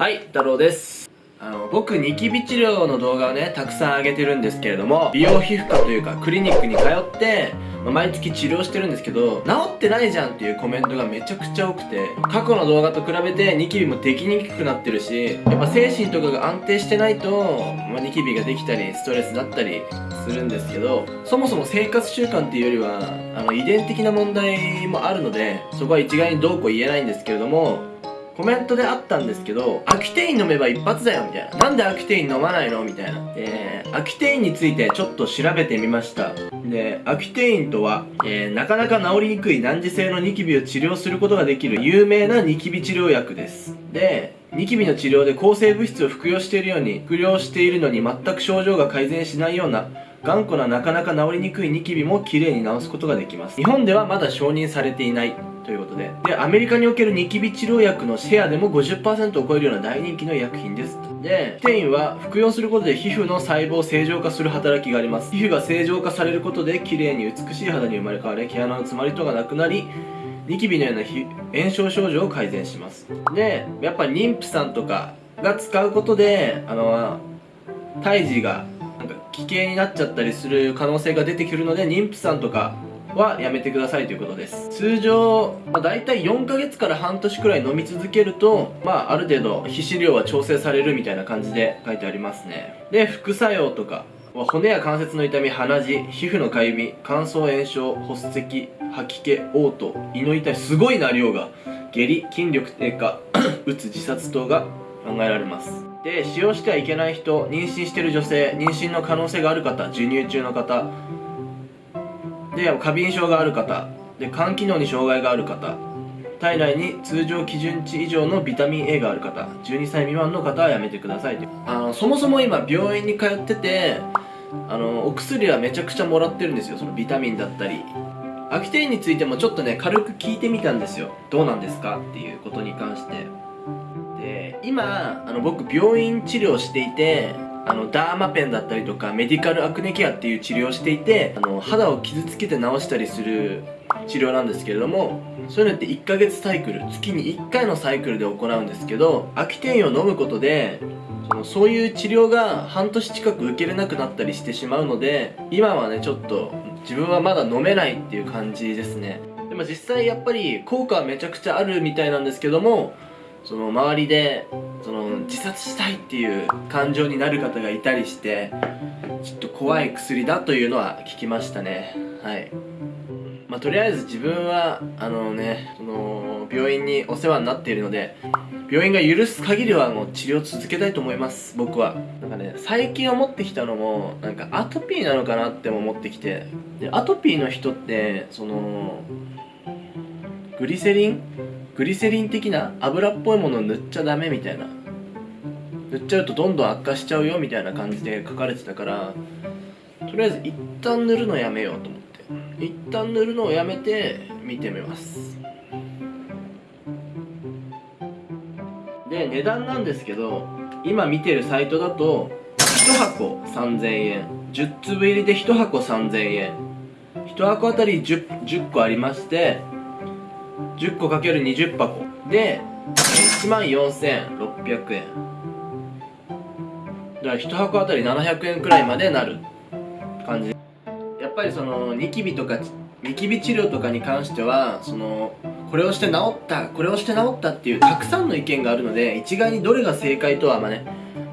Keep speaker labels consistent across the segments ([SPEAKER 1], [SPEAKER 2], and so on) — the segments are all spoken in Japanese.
[SPEAKER 1] はい太郎です。あの僕ニキビ治療の動画をねたくさん上げてるんですけれども美容皮膚科というかクリニックに通ってま毎月治療してるんですけど治ってないじゃんっていうコメントがめちゃくちゃ多くて過去の動画と比べてニキビもできにくくなってるしやっぱ精神とかが安定してないと、まあ、ニキビができたりストレスだったりするんですけどそもそも生活習慣っていうよりはあの遺伝的な問題もあるのでそこは一概にどうこう言えないんですけれどもコメントであったんですけど、アキテイン飲めば一発だよみたいな。なんでアキテイン飲まないの？みたいな。で、アキテインについてちょっと調べてみました。で、アキテインとは、えー、なかなか治りにくい難治性のニキビを治療することができる有名なニキビ治療薬です。で、ニキビの治療で抗生物質を服用しているように、服用しているのに全く症状が改善しないような頑固ななかなか治りにくいニキビも綺麗に治すことができます。日本ではまだ承認されていないということで。でアメリカにおけるニキビ治療薬のシェアでも50%を超えるような大人気の医薬品ですでテインは服用することで皮膚の細胞を正常化する働きがあります。皮膚が正常化されることで綺麗に美しい肌に生まれ変わり毛穴の詰まりとがなくなりニキビのような炎症症状を改善します。でやっぱ妊婦さんとかが使うことであの胎児が危険になっちゃったりする可能性が出てくるので妊婦さんとかはやめてくださいということです。通常、まあ、大体4ヶ月から半年くらい飲み続けると、まあ、ある程度皮脂量は調整されるみたいな感じで書いてありますね。で副作用とか骨や関節の痛み鼻血皮膚のかゆみ乾燥炎症発赤吐き気嘔吐胃の痛いすごいな量が下痢筋力低下 うつ自殺等が考えられます。で使用してはいけない人妊娠してる女性妊娠の可能性がある方授乳中の方で過敏症がある方で肝機能に障害がある方体内に通常基準値以上のビタミン A がある方12歳未満の方はやめてください。あのそもそも今病院に通っててあのお薬はめちゃくちゃもらってるんですよ。そのビタミンだったり。アキテインについてもちょっとね軽く聞いてみたんですよ。どうなんですか？っていうことに関して。で今あの僕病院治療していてあのダーマペンだったりとかメディカルアクネケアっていう治療をしていてあの肌を傷つけて治したりする治療なんですけれどもそういうのって1ヶ月サイクル月に1回のサイクルで行うんですけどアキテインを飲むことでそのそういう治療が半年近く受けれなくなったりしてしまうので今はねちょっと自分はまだ飲めないっていう感じですね。でも実際やっぱり効果はめちゃくちゃあるみたいなんですけどもその周りでその自殺したいっていう感情になる方がいたりしてちょっと怖い薬だというのは聞きましたね。はい。まあ、とりあえず自分はあのねその病院にお世話になっているので病院が許す限りはもう治療続けたいと思います僕は。なんかね最近思ってきたのもなんかアトピーなのかなって思ってきてでアトピーの人ってそのグリセリングリセリン的な油っぽいものを塗っちゃダメみたいな。塗っちゃうとどんどん悪化しちゃうよみたいな感じで書かれてたからとりあえず一旦塗るのやめようと思って。一旦塗るのをやめて見てみます。で値段なんですけど今見てるサイトだと1箱3000円。10粒入りで1箱3000円。1箱あたり 10, 10個ありまして10個かける20箱。で1万4600円。だから1箱あたり700円くらいまでなる。感じ。やっぱりそのニキビとかニキビ治療とかに関してはそのこれをして治ったこれをして治ったっていうたくさんの意見があるので一概にどれが正解とはまあね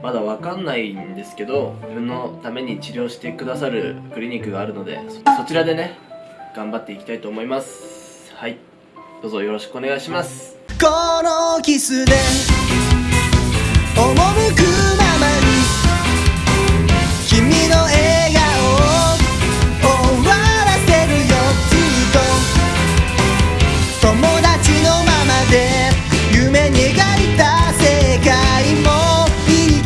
[SPEAKER 1] まだ分かんないんですけど自分のために治療してくださるクリニックがあるのでそちらでね頑張っていきたいと思います。はい。どうぞよろしくお願いします。このキスで